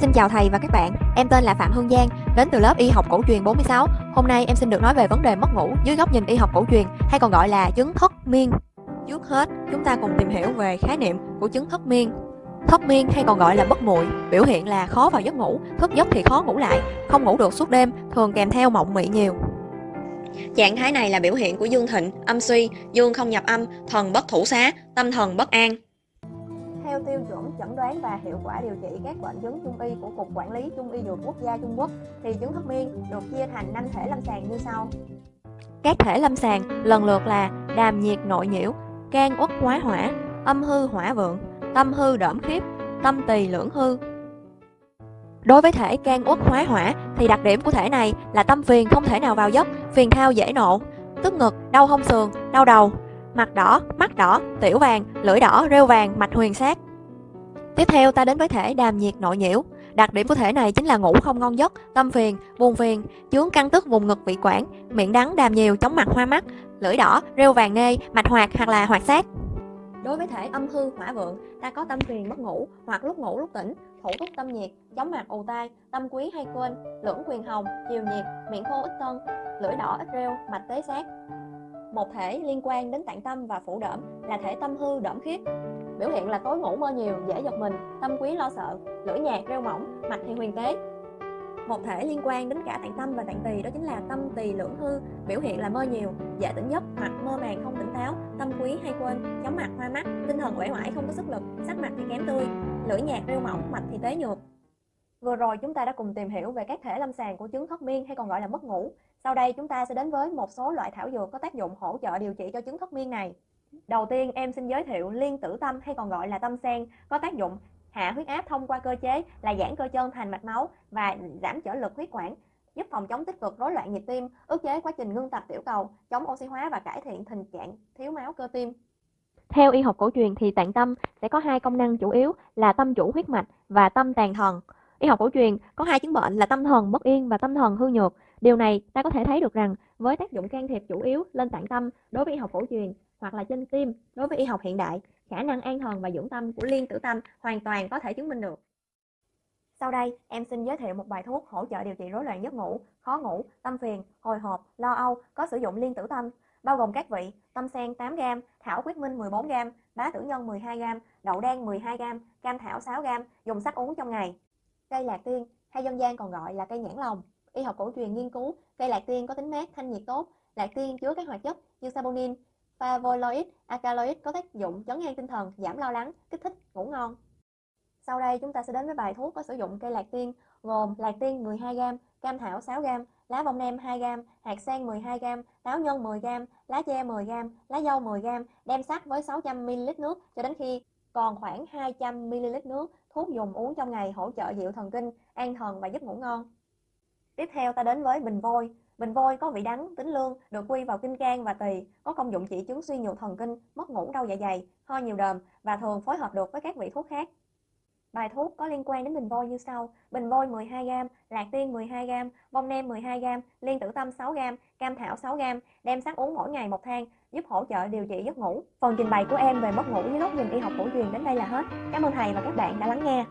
Xin chào thầy và các bạn, em tên là Phạm Hương Giang, đến từ lớp y học cổ truyền 46. Hôm nay em xin được nói về vấn đề mất ngủ dưới góc nhìn y học cổ truyền hay còn gọi là chứng thất miên. Trước hết, chúng ta cùng tìm hiểu về khái niệm của chứng thất miên. Thất miên hay còn gọi là bất muội, biểu hiện là khó vào giấc ngủ, thức giấc thì khó ngủ lại, không ngủ được suốt đêm, thường kèm theo mộng mị nhiều. Trạng thái này là biểu hiện của dương thịnh, âm suy, dương không nhập âm, thần bất thủ xá, tâm thần bất an. Theo tiêu chuẩn chẩn đoán và hiệu quả điều trị các bệnh chứng trung y của Cục Quản lý Trung y Dược Quốc gia Trung Quốc thì chứng thấp miên được chia thành năm thể lâm sàng như sau. Các thể lâm sàng lần lượt là đàm nhiệt nội nhiễu, can uất hóa hỏa, âm hư hỏa vượng, tâm hư đỡm khiếp, tâm tỳ lưỡng hư. Đối với thể can uất hóa hỏa thì đặc điểm của thể này là tâm phiền không thể nào vào giấc, phiền thao dễ nộ, tức ngực, đau hông sườn, đau đầu, mặt đỏ, mắt đỏ, tiểu vàng, lưỡi đỏ, rêu vàng, mạch huyền sát. Tiếp theo ta đến với thể đàm nhiệt nội nhiễu. Đặc điểm của thể này chính là ngủ không ngon giấc, tâm phiền, buồn phiền, chướng căng tức vùng ngực vị quản, miệng đắng đàm nhiều, chóng mặt hoa mắt, lưỡi đỏ, rêu vàng nê, mạch hoạt hoặc là hoạt sát. Đối với thể âm hư hỏa vượng, ta có tâm phiền mất ngủ hoặc lúc ngủ lúc tỉnh, thủ túc tâm nhiệt, chóng mặt ù tai, tâm quý hay quên, lưỡng quyền hồng, chiều nhiệt, miệng khô ít tân, lưỡi đỏ ít rêu, mạch tế sát. Một thể liên quan đến tạng tâm và phủ đỡm là thể tâm hư đỡm khiết. Biểu hiện là tối ngủ mơ nhiều, dễ giật mình, tâm quý lo sợ, lưỡi nhạt rêu mỏng, mạch thì huyền tế. Một thể liên quan đến cả tạng tâm và tạng tỳ đó chính là tâm tỳ lưỡng hư, biểu hiện là mơ nhiều, dễ tỉnh giấc hoặc mơ màng không tỉnh táo, tâm quý hay quên, chóng mặt hoa mắt, tinh thần uể oải không có sức lực, sắc mặt thì kém tươi, lưỡi nhạt rêu mỏng, mạch thì tế nhược. Vừa rồi chúng ta đã cùng tìm hiểu về các thể lâm sàng của chứng thất miên hay còn gọi là mất ngủ. Sau đây chúng ta sẽ đến với một số loại thảo dược có tác dụng hỗ trợ điều trị cho chứng thất miên này. Đầu tiên em xin giới thiệu liên tử tâm hay còn gọi là tâm sen có tác dụng hạ huyết áp thông qua cơ chế là giãn cơ chân thành mạch máu và giảm trở lực huyết quản giúp phòng chống tích cực rối loạn nhịp tim, ức chế quá trình ngưng tập tiểu cầu, chống oxy hóa và cải thiện tình trạng thiếu máu cơ tim. Theo y học cổ truyền thì tạng tâm sẽ có hai công năng chủ yếu là tâm chủ huyết mạch và tâm tàn thần. Y học cổ truyền có hai chứng bệnh là tâm thần bất yên và tâm thần hư nhược. Điều này ta có thể thấy được rằng với tác dụng can thiệp chủ yếu lên tạng tâm đối với y học cổ truyền hoặc là trên kim đối với y học hiện đại, khả năng an thần và dưỡng tâm của liên tử tâm hoàn toàn có thể chứng minh được. Sau đây, em xin giới thiệu một bài thuốc hỗ trợ điều trị rối loạn giấc ngủ, khó ngủ, tâm phiền, hồi hộp, lo âu có sử dụng liên tử tâm, bao gồm các vị tâm sen 8g, thảo quyết minh 14g, bá tử nhân 12g, đậu đen 12g, cam thảo 6g, dùng sắc uống trong ngày. Cây lạc tiên hay dân gian còn gọi là cây nhãn lồng. Y học cổ truyền nghiên cứu, cây lạc tiên có tính mát, thanh nhiệt tốt. Lạc tiên chứa các hoạt chất như saponin, flavonoid, alkaloid có tác dụng chấn an tinh thần, giảm lo lắng, kích thích, ngủ ngon. Sau đây chúng ta sẽ đến với bài thuốc có sử dụng cây lạc tiên gồm lạc tiên 12g, cam thảo 6g, lá bông nem 2g, hạt sen 12g, táo nhân 10g, lá che 10g, lá dâu 10g, đem sắc với 600ml nước cho đến khi còn khoảng 200ml nước thuốc dùng uống trong ngày hỗ trợ dịu thần kinh, an thần và giúp ngủ ngon. Tiếp theo ta đến với bình vôi. Bình vôi có vị đắng, tính lương, được quy vào kinh can và tỳ, có công dụng trị chứng suy nhược thần kinh, mất ngủ đau dạ dày, ho nhiều đờm và thường phối hợp được với các vị thuốc khác. Bài thuốc có liên quan đến bình vôi như sau: bình vôi 12g, lạc tiên 12g, bông nem 12g, liên tử tâm 6g, cam thảo 6g, đem sắc uống mỗi ngày một thang, giúp hỗ trợ điều trị giấc ngủ. Phần trình bày của em về mất ngủ dưới góc nhìn y học cổ truyền đến đây là hết. Cảm ơn thầy và các bạn đã lắng nghe.